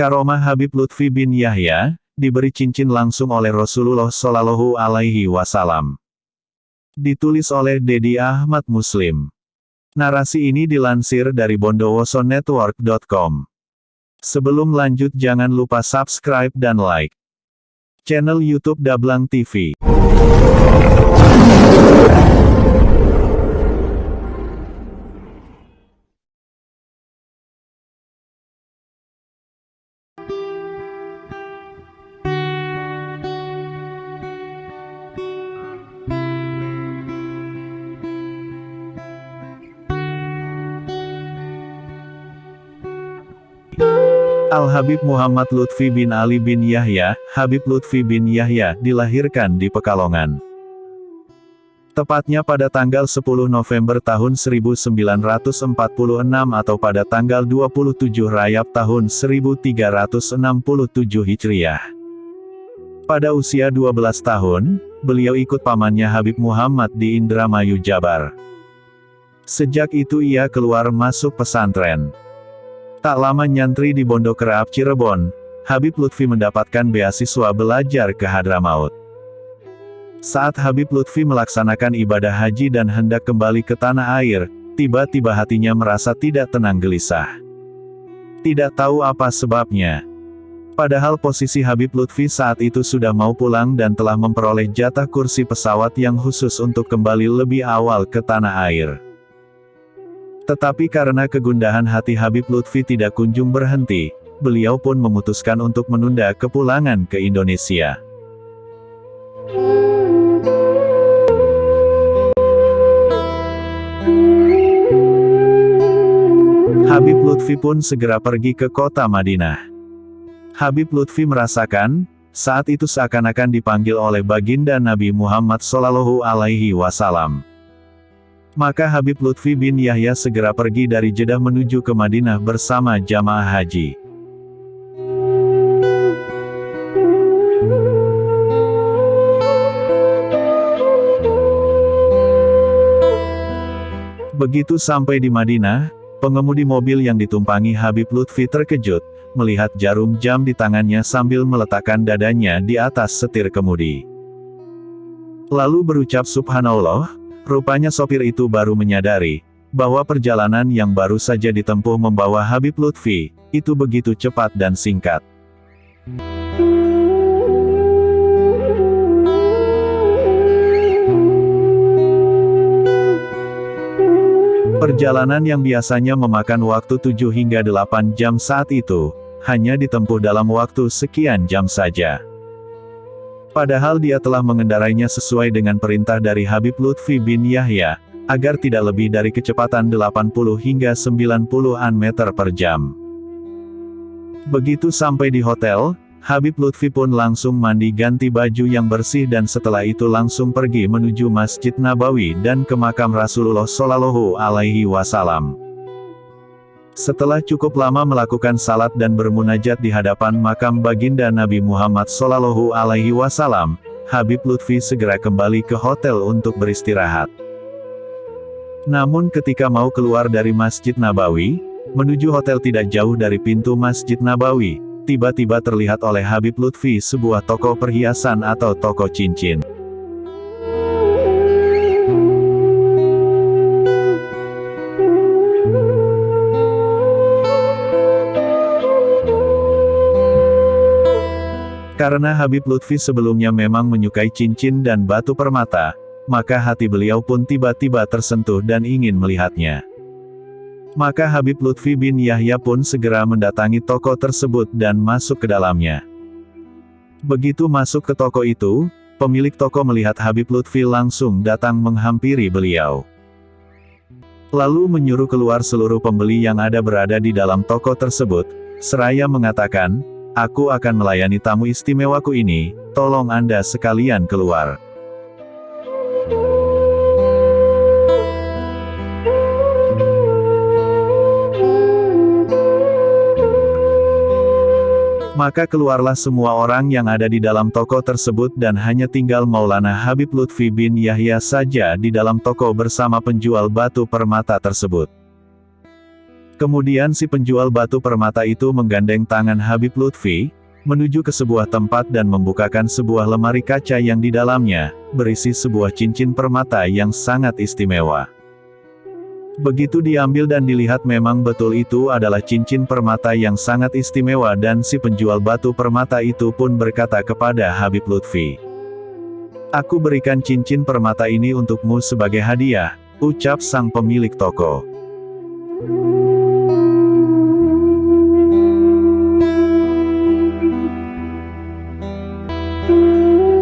Karomah Habib Lutfi bin Yahya, diberi cincin langsung oleh Rasulullah Shallallahu Alaihi Wasallam. Ditulis oleh Dedi Ahmad Muslim. Narasi ini dilansir dari bondowosonetwork.com. Sebelum lanjut jangan lupa subscribe dan like channel YouTube Dablang TV. Al-Habib Muhammad Lutfi bin Ali bin Yahya, Habib Lutfi bin Yahya, dilahirkan di Pekalongan. Tepatnya pada tanggal 10 November tahun 1946 atau pada tanggal 27 Rayap tahun 1367 Hijriah. Pada usia 12 tahun, beliau ikut pamannya Habib Muhammad di Indramayu Jabar. Sejak itu ia keluar masuk pesantren. Tak lama nyantri di Pondok Raab Cirebon, Habib Lutfi mendapatkan beasiswa belajar ke Hadramaut. Saat Habib Lutfi melaksanakan ibadah haji dan hendak kembali ke tanah air, tiba-tiba hatinya merasa tidak tenang gelisah. Tidak tahu apa sebabnya. Padahal posisi Habib Lutfi saat itu sudah mau pulang dan telah memperoleh jatah kursi pesawat yang khusus untuk kembali lebih awal ke tanah air. Tetapi karena kegundahan hati Habib Lutfi tidak kunjung berhenti, beliau pun memutuskan untuk menunda kepulangan ke Indonesia. Habib Lutfi pun segera pergi ke kota Madinah. Habib Lutfi merasakan, saat itu seakan-akan dipanggil oleh baginda Nabi Muhammad Sallallahu Alaihi Wasallam. Maka Habib Lutfi bin Yahya segera pergi dari Jeddah menuju ke Madinah bersama jamaah haji. Begitu sampai di Madinah, pengemudi mobil yang ditumpangi Habib Lutfi terkejut, melihat jarum jam di tangannya sambil meletakkan dadanya di atas setir kemudi. Lalu berucap subhanallah, Rupanya sopir itu baru menyadari, bahwa perjalanan yang baru saja ditempuh membawa Habib Lutfi, itu begitu cepat dan singkat. Perjalanan yang biasanya memakan waktu 7 hingga 8 jam saat itu, hanya ditempuh dalam waktu sekian jam saja. Padahal dia telah mengendarainya sesuai dengan perintah dari Habib Lutfi bin Yahya, agar tidak lebih dari kecepatan 80 hingga 90-an meter per jam. Begitu sampai di hotel, Habib Lutfi pun langsung mandi ganti baju yang bersih dan setelah itu langsung pergi menuju Masjid Nabawi dan ke makam Rasulullah Shallallahu Alaihi Wasallam. Setelah cukup lama melakukan salat dan bermunajat di hadapan makam baginda Nabi Muhammad Sallallahu Alaihi Wasallam, Habib Lutfi segera kembali ke hotel untuk beristirahat. Namun ketika mau keluar dari Masjid Nabawi, menuju hotel tidak jauh dari pintu Masjid Nabawi, tiba-tiba terlihat oleh Habib Lutfi sebuah toko perhiasan atau toko cincin. Karena Habib Lutfi sebelumnya memang menyukai cincin dan batu permata, maka hati beliau pun tiba-tiba tersentuh dan ingin melihatnya. Maka Habib Lutfi bin Yahya pun segera mendatangi toko tersebut dan masuk ke dalamnya. Begitu masuk ke toko itu, pemilik toko melihat Habib Lutfi langsung datang menghampiri beliau. Lalu menyuruh keluar seluruh pembeli yang ada berada di dalam toko tersebut, seraya mengatakan, Aku akan melayani tamu istimewaku ini, tolong Anda sekalian keluar. Maka keluarlah semua orang yang ada di dalam toko tersebut dan hanya tinggal Maulana Habib Lutfi bin Yahya saja di dalam toko bersama penjual batu permata tersebut. Kemudian si penjual batu permata itu menggandeng tangan Habib Lutfi, menuju ke sebuah tempat dan membukakan sebuah lemari kaca yang di dalamnya, berisi sebuah cincin permata yang sangat istimewa. Begitu diambil dan dilihat memang betul itu adalah cincin permata yang sangat istimewa dan si penjual batu permata itu pun berkata kepada Habib Lutfi. Aku berikan cincin permata ini untukmu sebagai hadiah, ucap sang pemilik toko.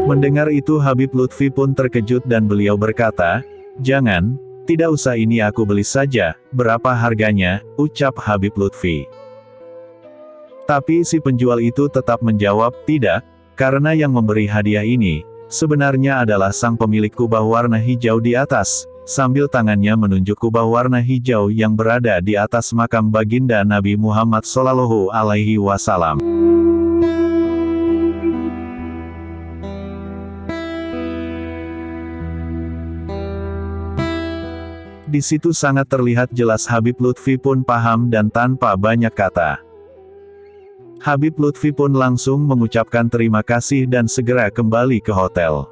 Mendengar itu Habib Lutfi pun terkejut dan beliau berkata, Jangan, tidak usah ini aku beli saja, berapa harganya, ucap Habib Lutfi. Tapi si penjual itu tetap menjawab, tidak, karena yang memberi hadiah ini, sebenarnya adalah sang pemilik kubah warna hijau di atas, sambil tangannya menunjuk kubah warna hijau yang berada di atas makam baginda Nabi Muhammad Sallallahu Alaihi Wasallam. Di situ sangat terlihat jelas Habib Lutfi pun paham dan tanpa banyak kata. Habib Lutfi pun langsung mengucapkan terima kasih dan segera kembali ke hotel.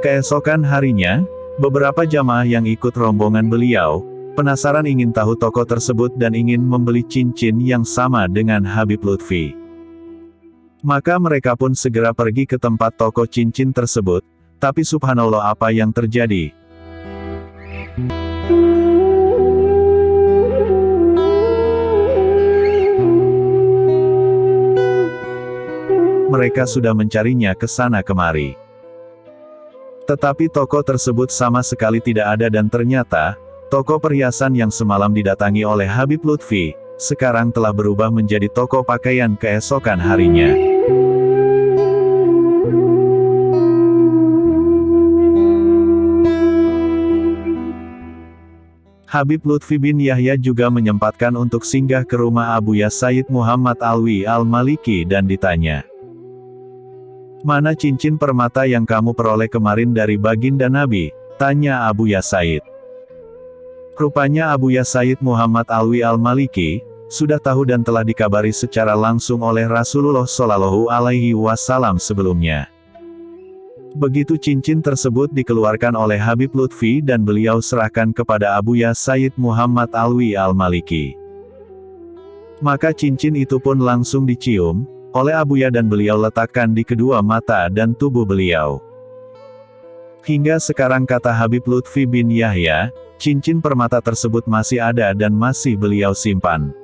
Keesokan harinya, beberapa jamaah yang ikut rombongan beliau, penasaran ingin tahu toko tersebut dan ingin membeli cincin yang sama dengan Habib Lutfi. Maka mereka pun segera pergi ke tempat toko cincin tersebut, tapi subhanallah apa yang terjadi. Mereka sudah mencarinya ke sana kemari. Tetapi toko tersebut sama sekali tidak ada dan ternyata, toko perhiasan yang semalam didatangi oleh Habib Lutfi, sekarang telah berubah menjadi toko pakaian keesokan harinya. Habib Lutfi bin Yahya juga menyempatkan untuk singgah ke rumah Abu Ya Said Muhammad Alwi Al-Maliki dan ditanya. Mana cincin permata yang kamu peroleh kemarin dari baginda Nabi? Tanya Abu Ya Said. Rupanya Abu Ya Said Muhammad Alwi Al-Maliki, sudah tahu dan telah dikabari secara langsung oleh Rasulullah Shallallahu Alaihi Wasallam sebelumnya. Begitu cincin tersebut dikeluarkan oleh Habib Lutfi dan beliau serahkan kepada Abu Ya Said Muhammad Alwi Al-Maliki. Maka cincin itu pun langsung dicium, oleh Abu Ya dan beliau letakkan di kedua mata dan tubuh beliau. Hingga sekarang kata Habib Lutfi bin Yahya, cincin permata tersebut masih ada dan masih beliau simpan.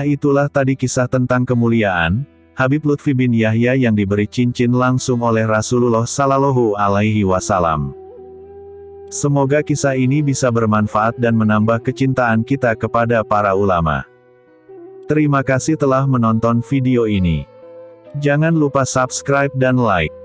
Nah itulah tadi kisah tentang kemuliaan, Habib Lutfi bin Yahya yang diberi cincin langsung oleh Rasulullah Sallallahu Alaihi Wasallam. Semoga kisah ini bisa bermanfaat dan menambah kecintaan kita kepada para ulama. Terima kasih telah menonton video ini. Jangan lupa subscribe dan like.